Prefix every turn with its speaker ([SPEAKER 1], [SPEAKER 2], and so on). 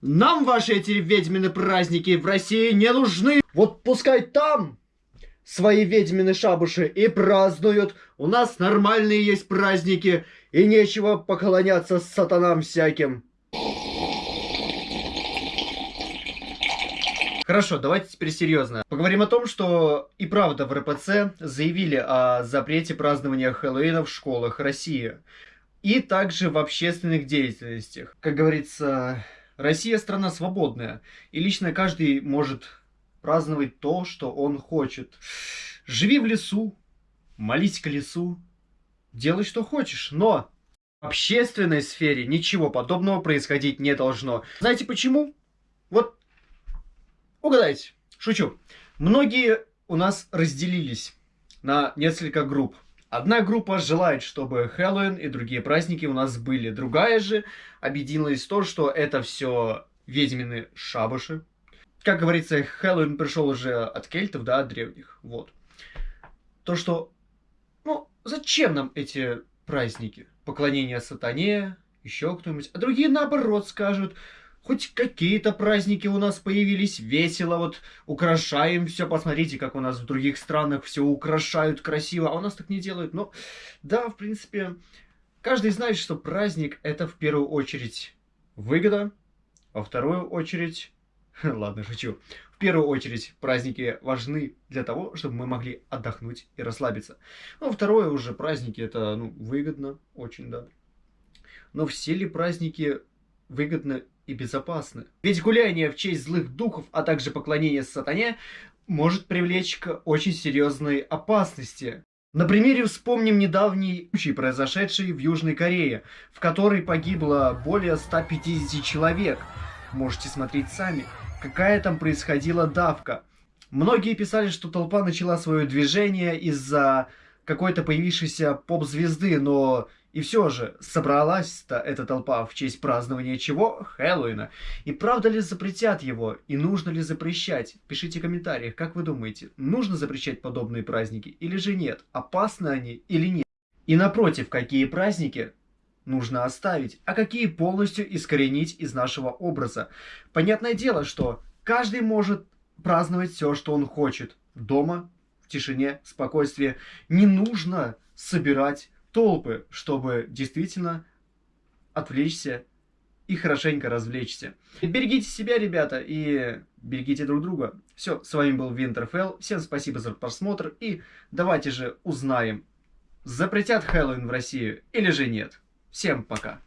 [SPEAKER 1] Нам ваши эти ведьмины праздники в России не нужны. Вот пускай там свои ведьмины шабуши и празднуют. У нас нормальные есть праздники, и нечего поклоняться сатанам всяким. Хорошо, давайте теперь серьезно. Поговорим о том, что и правда в РПЦ заявили о запрете празднования Хэллоуина в школах России. И также в общественных деятельностях. Как говорится, Россия страна свободная, и лично каждый может праздновать то, что он хочет. Живи в лесу, молись к лесу, делай что хочешь, но в общественной сфере ничего подобного происходить не должно. Знаете почему? Вот, угадайте, шучу. Многие у нас разделились на несколько групп. Одна группа желает, чтобы Хэллоуин и другие праздники у нас были. Другая же объединилась в том, что это все ведьмины шабаши. Как говорится, Хэллоуин пришел уже от кельтов, да, от древних. Вот. То, что... Ну, зачем нам эти праздники? Поклонение сатане, еще кто-нибудь. А другие, наоборот, скажут, хоть какие-то праздники у нас появились, весело, вот украшаем все, посмотрите, как у нас в других странах все украшают красиво, а у нас так не делают. Ну, да, в принципе, каждый знает, что праздник это в первую очередь выгода, во вторую очередь, ладно, шучу, в первую очередь праздники важны для того, чтобы мы могли отдохнуть и расслабиться. Ну, второе уже праздники это, ну, выгодно, очень, да. Но все ли праздники выгодны и безопасны. Ведь гуляние в честь злых духов, а также поклонение сатане может привлечь к очень серьезной опасности. На примере вспомним недавний случай, произошедший в Южной Корее, в которой погибло более 150 человек. Можете смотреть сами, какая там происходила давка. Многие писали, что толпа начала свое движение из-за какой-то появившейся поп-звезды, но и все же, собралась-то эта толпа в честь празднования чего? Хэллоуина. И правда ли запретят его? И нужно ли запрещать? Пишите в комментариях, как вы думаете, нужно запрещать подобные праздники или же нет? Опасны они или нет? И напротив, какие праздники нужно оставить, а какие полностью искоренить из нашего образа? Понятное дело, что каждый может праздновать все, что он хочет. Дома, в тишине, спокойствии. Не нужно собирать толпы, чтобы действительно отвлечься и хорошенько развлечься. Берегите себя, ребята, и берегите друг друга. Все, с вами был Винтерфелл. Всем спасибо за просмотр. И давайте же узнаем, запретят Хэллоуин в Россию или же нет. Всем пока.